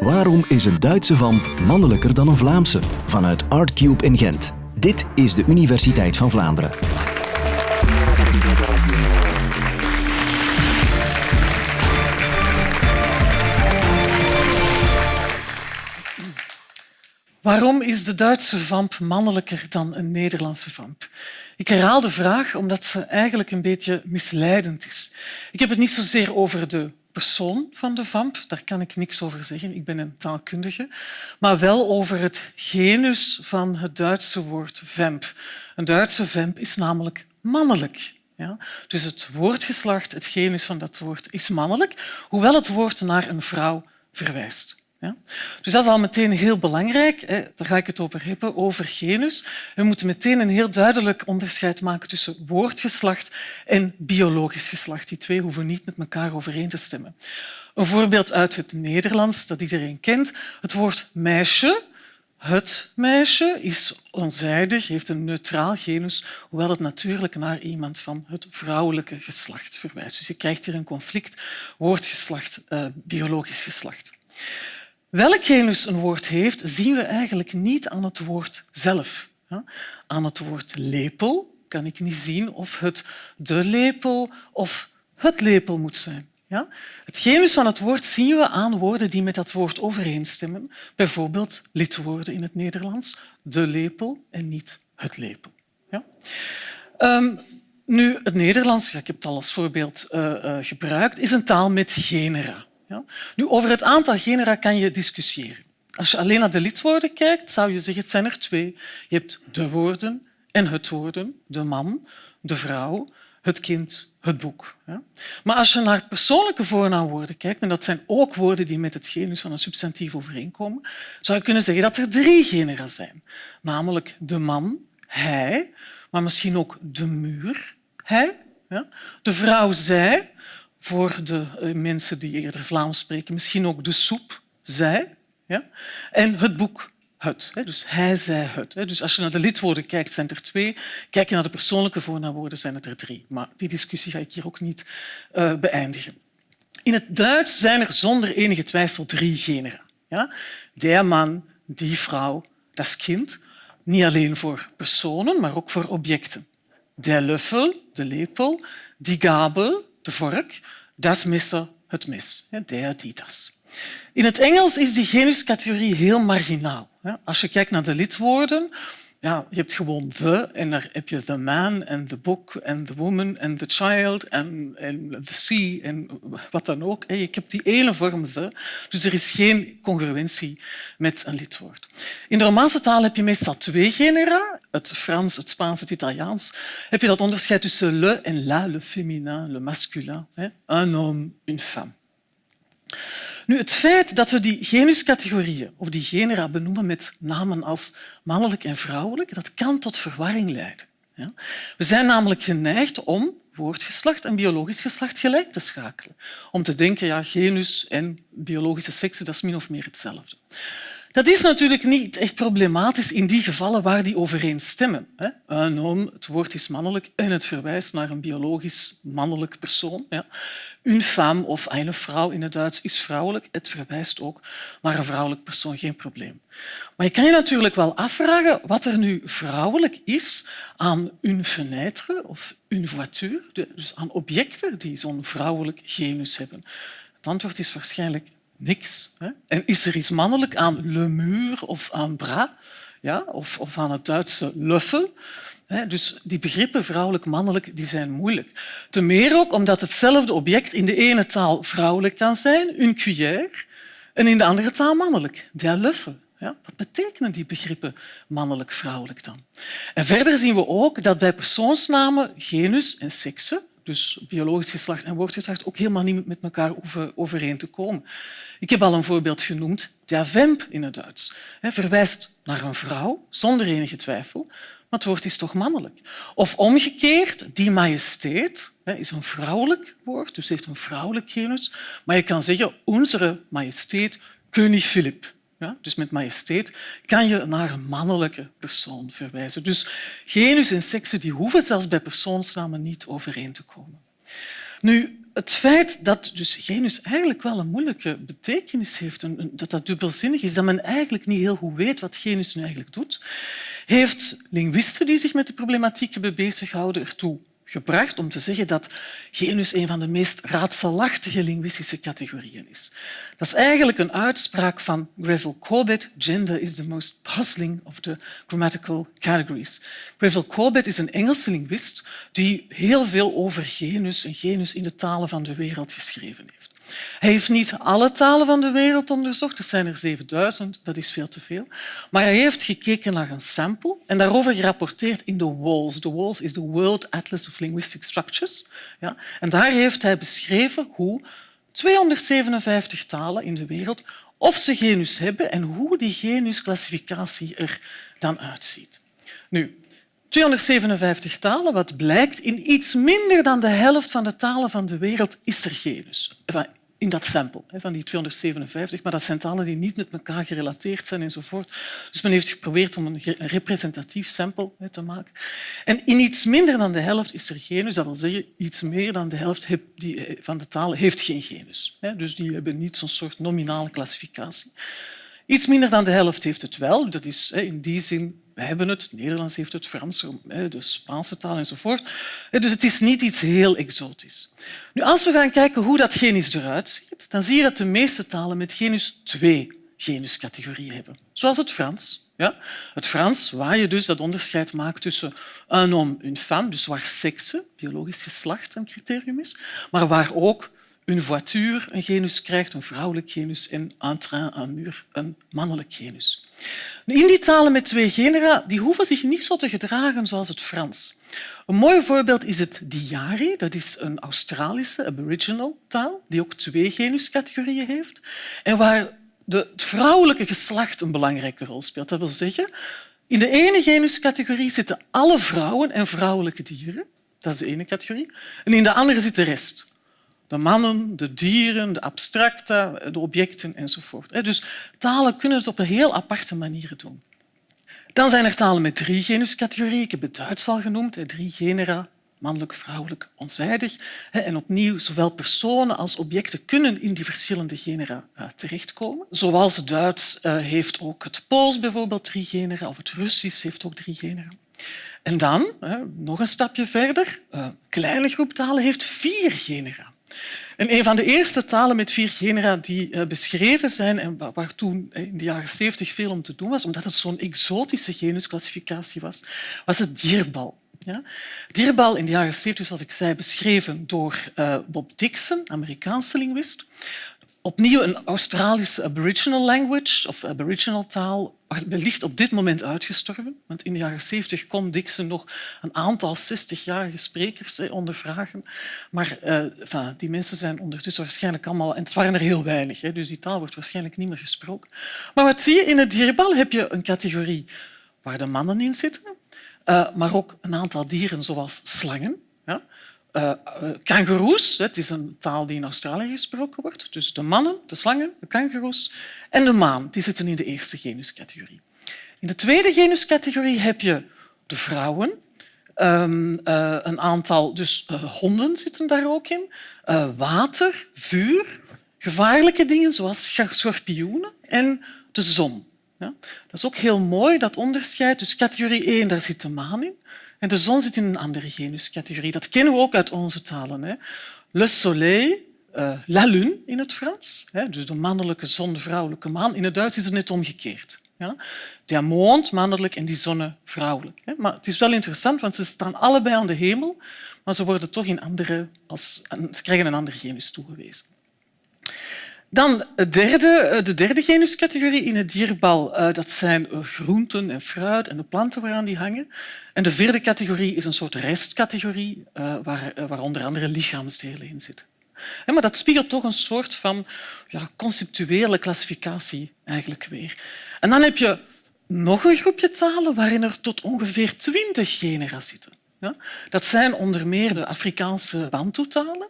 Waarom is een Duitse vamp mannelijker dan een Vlaamse? Vanuit Artcube in Gent. Dit is de Universiteit van Vlaanderen. Waarom is de Duitse vamp mannelijker dan een Nederlandse vamp? Ik herhaal de vraag omdat ze eigenlijk een beetje misleidend is. Ik heb het niet zozeer over de persoon van de vamp, daar kan ik niks over zeggen, ik ben een taalkundige, maar wel over het genus van het Duitse woord vamp. Een Duitse vamp is namelijk mannelijk. Ja? Dus het woordgeslacht, het genus van dat woord, is mannelijk, hoewel het woord naar een vrouw verwijst. Ja? Dus dat is al meteen heel belangrijk. Hè. Daar ga ik het over hebben, over genus. We moeten meteen een heel duidelijk onderscheid maken tussen woordgeslacht en biologisch geslacht. Die twee hoeven niet met elkaar overeen te stemmen. Een voorbeeld uit het Nederlands dat iedereen kent. Het woord meisje. Het meisje is onzijdig, heeft een neutraal genus, hoewel het natuurlijk naar iemand van het vrouwelijke geslacht verwijst. Dus je krijgt hier een conflict woordgeslacht, uh, biologisch geslacht. Welk genus een woord heeft, zien we eigenlijk niet aan het woord zelf. Aan het woord lepel kan ik niet zien of het de lepel of het lepel moet zijn. Het genus van het woord zien we aan woorden die met dat woord overeenstemmen. Bijvoorbeeld lidwoorden in het Nederlands, de lepel en niet het lepel. Um, nu, het Nederlands, ik heb het al als voorbeeld uh, uh, gebruikt, is een taal met genera. Ja? Nu, over het aantal genera kan je discussiëren. Als je alleen naar de lidwoorden kijkt, zou je zeggen het zijn er twee. Je hebt de woorden en het woorden, de man, de vrouw, het kind, het boek. Maar als je naar persoonlijke voornaamwoorden kijkt, en dat zijn ook woorden die met het genus van een substantief overeenkomen, zou je kunnen zeggen dat er drie genera zijn. Namelijk de man, hij, maar misschien ook de muur, hij, de vrouw, zij, voor de eh, mensen die eerder Vlaams spreken, misschien ook de soep, zij. Ja? En het boek, het. Dus hij, zij, het. Dus als je naar de lidwoorden kijkt, zijn er twee. Kijk je naar de persoonlijke voornaamwoorden, zijn het er drie. Maar die discussie ga ik hier ook niet uh, beëindigen. In het Duits zijn er zonder enige twijfel drie genera. Ja? Der man, die vrouw, dat kind. Niet alleen voor personen, maar ook voor objecten. Der Löffel, de lepel, die Gabel, de vork, das Messer, het mes. Der, die. In het Engels is die genuscategorie heel marginaal. Als je kijkt naar de lidwoorden, ja, je hebt gewoon the en daar heb je the man en the book en the woman en the child en, the sea en wat dan ook. Je hebt die ene vorm the, dus er is geen congruentie met een lidwoord. In de Romaanse taal heb je meestal twee genera, het Frans, het Spaans, het Italiaans. Heb je dat onderscheid tussen le en la, le féminin, le masculin, un homme, une femme. Nu, het feit dat we die genuscategorieën of die genera benoemen met namen als mannelijk en vrouwelijk, dat kan tot verwarring leiden. We zijn namelijk geneigd om woordgeslacht en biologisch geslacht gelijk te schakelen. Om te denken, ja, genus en biologische sekse, dat is min of meer hetzelfde. Dat is natuurlijk niet echt problematisch in die gevallen waar die overeenstemmen. Een homme, het woord is mannelijk en het verwijst naar een biologisch mannelijk persoon. Een femme of een vrouw in het Duits is vrouwelijk. Het verwijst ook naar een vrouwelijk persoon, geen probleem. Maar je kan je natuurlijk wel afvragen wat er nu vrouwelijk is aan une fenêtre of une voiture, dus aan objecten die zo'n vrouwelijk genus hebben. Het antwoord is waarschijnlijk niks. Hè? En is er iets mannelijk aan le mur of aan bras ja? of, of aan het Duitse löffel? Dus die begrippen vrouwelijk-mannelijk die zijn moeilijk. Ten meer ook omdat hetzelfde object in de ene taal vrouwelijk kan zijn, een cuillère, en in de andere taal mannelijk, der löffel. Ja, wat betekenen die begrippen mannelijk-vrouwelijk dan? En verder zien we ook dat bij persoonsnamen genus en sekse dus biologisch geslacht en woordgeslacht, ook helemaal niet met elkaar hoeven overeen te komen. Ik heb al een voorbeeld genoemd, der Vamp in het Duits. Hij verwijst naar een vrouw, zonder enige twijfel, maar het woord is toch mannelijk. Of omgekeerd, die majesteit is een vrouwelijk woord, dus heeft een vrouwelijk genus. Maar je kan zeggen, onze majesteit, koning Filip. Ja, dus met majesteit kan je naar een mannelijke persoon verwijzen. Dus genus en sekse die hoeven zelfs bij persoonsnamen niet overeen te komen. Nu, het feit dat dus genus eigenlijk wel een moeilijke betekenis heeft, dat dat dubbelzinnig is, dat men eigenlijk niet heel goed weet wat genus nu eigenlijk doet, heeft linguisten die zich met de problematiek hebben bezighouden ertoe gebracht om te zeggen dat genus een van de meest raadselachtige linguïstische categorieën is. Dat is eigenlijk een uitspraak van Greville Corbett. Gender is the most puzzling of the grammatical categories. Greville Corbett is een Engelse linguist die heel veel over genus en genus in de talen van de wereld geschreven heeft. Hij heeft niet alle talen van de wereld onderzocht, er zijn er 7000, dat is veel te veel. Maar hij heeft gekeken naar een sample en daarover gerapporteerd in de WALS. De WALS is de World Atlas of Linguistic Structures. Ja. En daar heeft hij beschreven hoe 257 talen in de wereld of ze genus hebben en hoe die genusclassificatie er dan uitziet. Nu, 257 talen, wat blijkt, in iets minder dan de helft van de talen van de wereld is er genus in dat sample van die 257, maar dat zijn talen die niet met elkaar gerelateerd zijn enzovoort. Dus men heeft geprobeerd om een representatief sample te maken. En in iets minder dan de helft is er genus, dat wil zeggen iets meer dan de helft eh, van de talen heeft geen genus. Dus die hebben niet zo'n soort nominale klassificatie. Iets minder dan de helft heeft het wel. Dat is in die zin we hebben het, het Nederlands heeft het, Frans, de Spaanse taal enzovoort. Dus het is niet iets heel exotisch. Nu, als we gaan kijken hoe dat genus eruit ziet, dan zie je dat de meeste talen met genus twee genuscategorieën hebben. Zoals het Frans. Ja? Het Frans, waar je dus dat onderscheid maakt tussen un homme, une femme, dus waar sekse, biologisch geslacht, een criterium is, maar waar ook een voiture een genus krijgt, een vrouwelijk genus, en un train, un mur, een mannelijk genus. In die talen met twee genera die hoeven zich niet zo te gedragen zoals het Frans. Een mooi voorbeeld is het Diari. Dat is een Australische aboriginal taal die ook twee genuscategorieën heeft en waar de, het vrouwelijke geslacht een belangrijke rol speelt. Dat wil zeggen, in de ene genuscategorie zitten alle vrouwen en vrouwelijke dieren. Dat is de ene categorie. En in de andere zit de rest de mannen, de dieren, de abstracta, de objecten enzovoort. Dus talen kunnen het op een heel aparte manier doen. Dan zijn er talen met drie genuscategorieën. Ik heb het Duits al genoemd, drie genera, mannelijk, vrouwelijk, onzijdig. En opnieuw, zowel personen als objecten kunnen in die verschillende genera eh, terechtkomen. Zoals Duits eh, heeft ook het Pools bijvoorbeeld drie genera, of het Russisch heeft ook drie genera. En dan, nog een stapje verder, een eh, kleine groep talen heeft vier genera. En een van de eerste talen met vier genera die eh, beschreven zijn en waar toen in de jaren 70 veel om te doen was, omdat het zo'n exotische genusclassificatie was, was het dierbal. Ja? Dierbal in de jaren 70, zoals ik zei, beschreven door uh, Bob Dixon, Amerikaanse linguist opnieuw een Australische aboriginal language of aboriginal taal wellicht op dit moment uitgestorven. Want in de jaren 70 kon Dixon nog een aantal 60-jarige sprekers ondervragen. Maar uh, die mensen zijn ondertussen waarschijnlijk allemaal... En het waren er heel weinig, dus die taal wordt waarschijnlijk niet meer gesproken. Maar wat zie je? In het dierenbal heb je een categorie waar de mannen in zitten, uh, maar ook een aantal dieren zoals slangen. Uh, kangoeroes, het is een taal die in Australië gesproken wordt. Dus de mannen, de slangen, de kangoeroes en de maan die zitten in de eerste genuscategorie. In de tweede genuscategorie heb je de vrouwen. Um, uh, een aantal dus, honden zitten daar ook in. water, vuur, gevaarlijke dingen zoals schorpioenen en de zon. Ja? Dat is ook heel mooi, dat onderscheid. Dus categorie 1, daar zit de maan in. En de zon zit in een andere genuscategorie. Dat kennen we ook uit onze talen. Hè. Le soleil, uh, la lune in het Frans. Hè, dus de mannelijke zon, de vrouwelijke maan. In het Duits is het net omgekeerd. Ja. De mond mannelijk en die zonne vrouwelijk. Hè. Maar het is wel interessant, want ze staan allebei aan de hemel, maar ze worden toch in andere, als, ze krijgen een andere genus toegewezen. Dan het derde, eh, de derde genuscategorie in het dierbal. Eh, dat zijn eh, groenten en fruit en de planten waaraan die hangen. En de vierde categorie is een soort restcategorie waar, waar onder andere lichaamsdelen in zitten. Maar dat spiegelt toch een soort van ja, conceptuele klassificatie eigenlijk weer. En dan heb je nog een groepje talen waarin er tot ongeveer twintig genera zitten. Dat zijn onder meer de Afrikaanse Bantu-talen.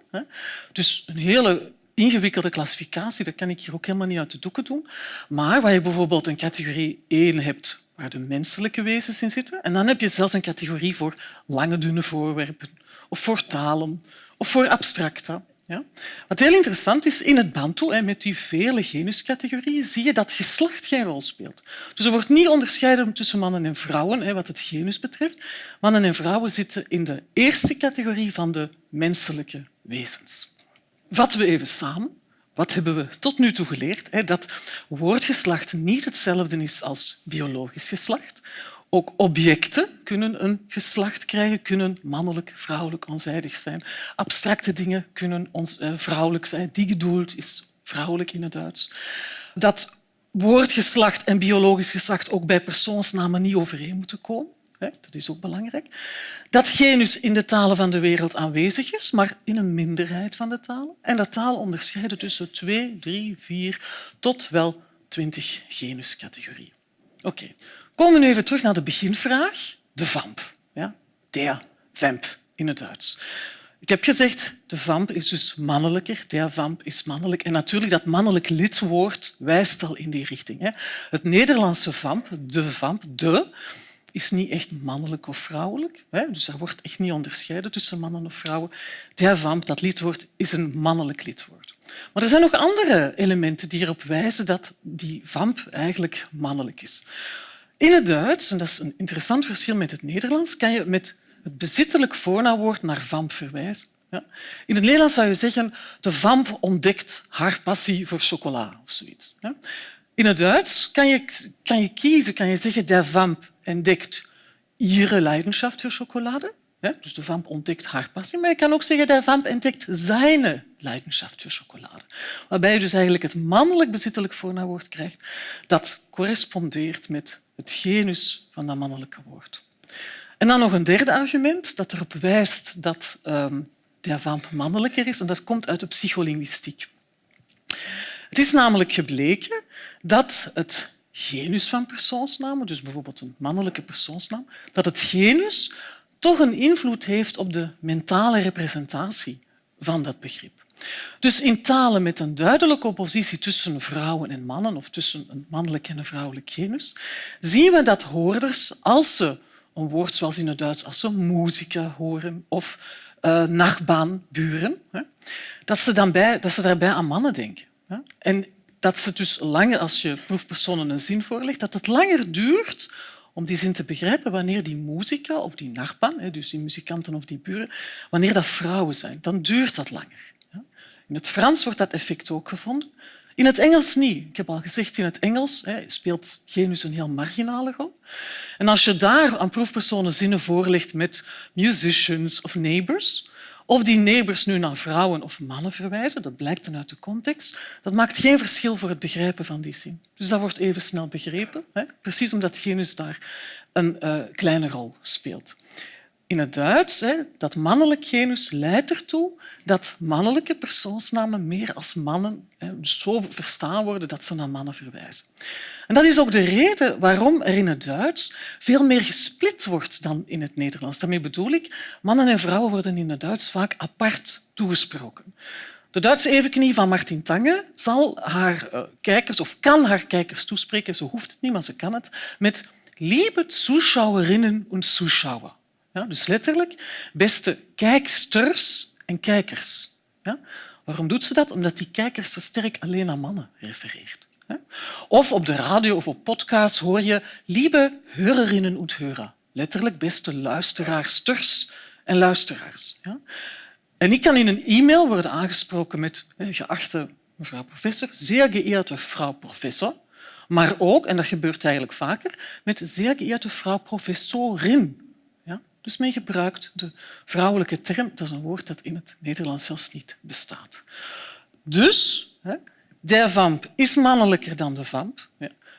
Dus een hele ingewikkelde klassificatie, dat kan ik hier ook helemaal niet uit de doeken doen. Maar waar je bijvoorbeeld een categorie 1 hebt waar de menselijke wezens in zitten, en dan heb je zelfs een categorie voor lange, dunne voorwerpen of voor talen of voor abstracta. Ja? Wat heel interessant is, in het Bantu, met die vele genuscategorieën, zie je dat geslacht geen rol speelt. Dus er wordt niet onderscheiden tussen mannen en vrouwen wat het genus betreft. Mannen en vrouwen zitten in de eerste categorie van de menselijke wezens. Vatten we even samen. Wat hebben we tot nu toe geleerd? Dat woordgeslacht niet hetzelfde is als biologisch geslacht. Ook objecten kunnen een geslacht krijgen, kunnen mannelijk, vrouwelijk, onzijdig zijn. Abstracte dingen kunnen ons, eh, vrouwelijk zijn. Die gedoeld is vrouwelijk in het Duits. Dat woordgeslacht en biologisch geslacht ook bij persoonsnamen niet overeen moeten komen. Dat is ook belangrijk. Dat genus in de talen van de wereld aanwezig is, maar in een minderheid van de talen. En dat taal onderscheiden tussen twee, drie, vier tot wel twintig genuscategorieën. Oké, komen we nu even terug naar de beginvraag. De vamp. Ja? Der vamp in het Duits. Ik heb gezegd, de vamp is dus mannelijker, der vamp is mannelijk. En natuurlijk, dat mannelijk lidwoord wijst al in die richting. Het Nederlandse vamp, de vamp, de, is niet echt mannelijk of vrouwelijk. Dus er wordt echt niet onderscheiden tussen mannen of vrouwen. Der vamp, dat lidwoord, is een mannelijk lidwoord. Maar er zijn nog andere elementen die erop wijzen dat die vamp eigenlijk mannelijk is. In het Duits, en dat is een interessant verschil met het Nederlands, kan je met het bezittelijk voornaamwoord naar vamp verwijzen. In het Nederlands zou je zeggen de vamp ontdekt haar passie voor chocola of zoiets. In het Duits kan je, kan je kiezen, kan je zeggen der vamp entdekt ihre Leidenschaft voor chocolade. dus de vamp ontdekt haar passie. Maar je kan ook zeggen der vamp entdekt zijn Leidenschaft voor chocolade. Waarbij je dus eigenlijk het mannelijk bezittelijk voornaamwoord krijgt dat correspondeert met het genus van dat mannelijke woord. En dan nog een derde argument dat erop wijst dat um, de vamp mannelijker is en dat komt uit de psycholinguïstiek. Het is namelijk gebleken dat het genus van persoonsnamen, dus bijvoorbeeld een mannelijke persoonsnaam, dat het genus toch een invloed heeft op de mentale representatie van dat begrip. Dus in talen met een duidelijke oppositie tussen vrouwen en mannen of tussen een mannelijk en een vrouwelijk genus, zien we dat hoorders, als ze een woord zoals in het Duits, als ze muzika horen of uh, nachbaan, buren, dat ze, dan bij, dat ze daarbij aan mannen denken. En dat ze dus langer, als je proefpersonen een zin voorlegt, dat het langer duurt om die zin te begrijpen wanneer die muzika of die nachbaan, dus die muzikanten of die buren, wanneer dat vrouwen zijn. Dan duurt dat langer. In het Frans wordt dat effect ook gevonden. In het Engels niet. Ik heb al gezegd, in het Engels speelt genus een heel marginale rol. En als je daar aan proefpersonen zinnen voorlegt met musicians of neighbors, of die neighbors nu naar vrouwen of mannen verwijzen, dat blijkt dan uit de context, dat maakt geen verschil voor het begrijpen van die zin. Dus dat wordt even snel begrepen, hè? precies omdat genus daar een uh, kleine rol speelt in het Duits, dat mannelijk genus leidt ertoe dat mannelijke persoonsnamen meer als mannen zo verstaan worden dat ze naar mannen verwijzen. En dat is ook de reden waarom er in het Duits veel meer gesplit wordt dan in het Nederlands. Daarmee bedoel ik, mannen en vrouwen worden in het Duits vaak apart toegesproken. De Duitse evenknie van Martin Tange zal haar eh, kijkers, of kan haar kijkers toespreken, ze hoeft het niet, maar ze kan het, met lieve Zuschauerinnen en Zuschauer. Ja, dus letterlijk, beste kijksters en kijkers. Ja? Waarom doet ze dat? Omdat die kijkers te sterk alleen aan mannen refereert. Of op de radio of op podcasts hoor je lieve Hörerinnen en Hörer. Letterlijk beste luisteraarsters en luisteraars. Ja? En ik kan in een e-mail worden aangesproken met geachte mevrouw professor, zeer geëerde vrouw professor, maar ook, en dat gebeurt eigenlijk vaker, met zeer geëerde vrouw professorin. Dus men gebruikt de vrouwelijke term. Dat is een woord dat in het Nederlands zelfs niet bestaat. Dus, de vamp is mannelijker dan de vamp.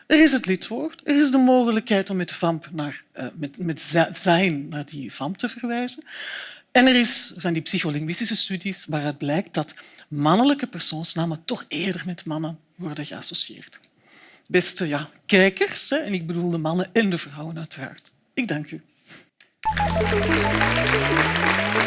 Er is het lidwoord, er is de mogelijkheid om met, vamp naar, uh, met, met zijn naar die vamp te verwijzen. En er, is, er zijn die psycholinguïstische studies waaruit blijkt dat mannelijke persoonsnamen toch eerder met mannen worden geassocieerd. Beste ja, kijkers, en ik bedoel de mannen en de vrouwen uiteraard. Ik dank u. Thank you.